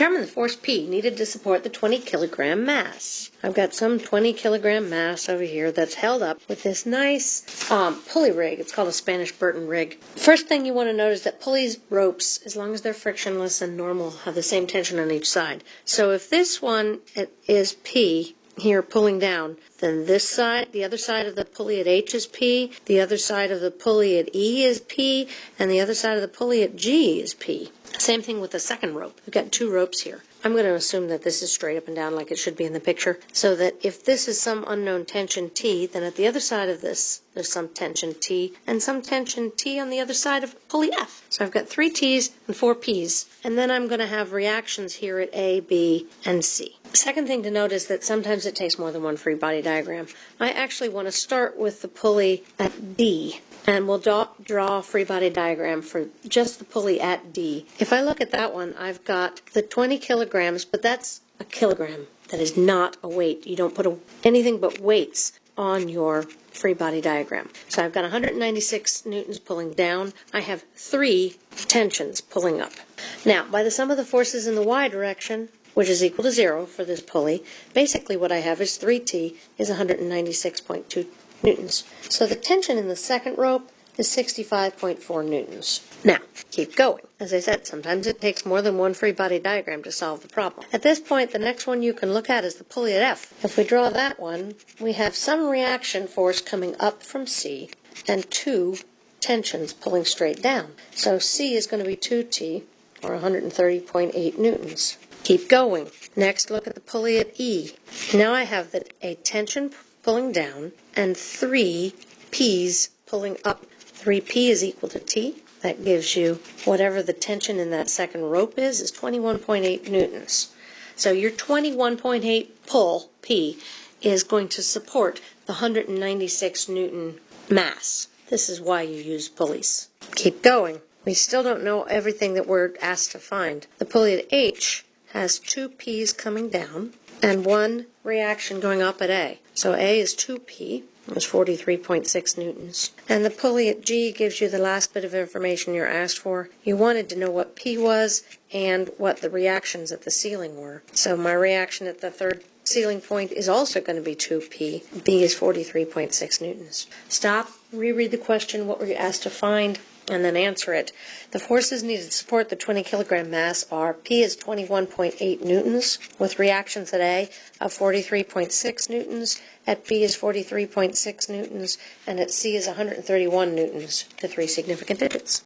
Determine the force P needed to support the 20 kilogram mass. I've got some 20 kilogram mass over here that's held up with this nice um, pulley rig. It's called a Spanish Burton rig. First thing you want to notice is that pulleys, ropes, as long as they're frictionless and normal, have the same tension on each side. So if this one is P, here pulling down, then this side, the other side of the pulley at H is P, the other side of the pulley at E is P, and the other side of the pulley at G is P. Same thing with the second rope. We've got two ropes here. I'm going to assume that this is straight up and down like it should be in the picture, so that if this is some unknown tension T, then at the other side of this, there's some tension T, and some tension T on the other side of pulley F. So I've got three T's and four P's, and then I'm going to have reactions here at A, B, and C. Second thing to note is that sometimes it takes more than one free body diagram. I actually want to start with the pulley at D and we'll draw, a free body diagram for just the pulley at D. If I look at that one, I've got the 20 kilograms, but that's a kilogram. That is not a weight. You don't put a, anything but weights on your free body diagram. So I've got 196 newtons pulling down. I have three tensions pulling up. Now, by the sum of the forces in the y direction, which is equal to zero for this pulley, basically what I have is 3t is 196.2 newtons. So the tension in the second rope is 65.4 newtons. Now, keep going. As I said, sometimes it takes more than one free body diagram to solve the problem. At this point, the next one you can look at is the pulley at F. If we draw that one, we have some reaction force coming up from C and two tensions pulling straight down. So C is going to be 2T, or 130.8 newtons. Keep going. Next, look at the pulley at E. Now I have the, a tension pulling down and three P's pulling up. 3P is equal to T. That gives you whatever the tension in that second rope is, is 21.8 newtons. So your 21.8 pull, P, is going to support the 196 newton mass. This is why you use pulleys. Keep going. We still don't know everything that we're asked to find. The pulley at H has two P's coming down and one reaction going up at A. So A is 2P, was 43.6 newtons. And the pulley at G gives you the last bit of information you're asked for. You wanted to know what P was and what the reactions at the ceiling were. So my reaction at the third ceiling point is also going to be 2P. B is 43.6 newtons. Stop, reread the question, what were you asked to find, and then answer it. The forces needed to support the 20 kilogram mass are P is 21.8 newtons with reactions at A of 43.6 newtons, at B is 43.6 newtons, and at C is 131 newtons to three significant digits.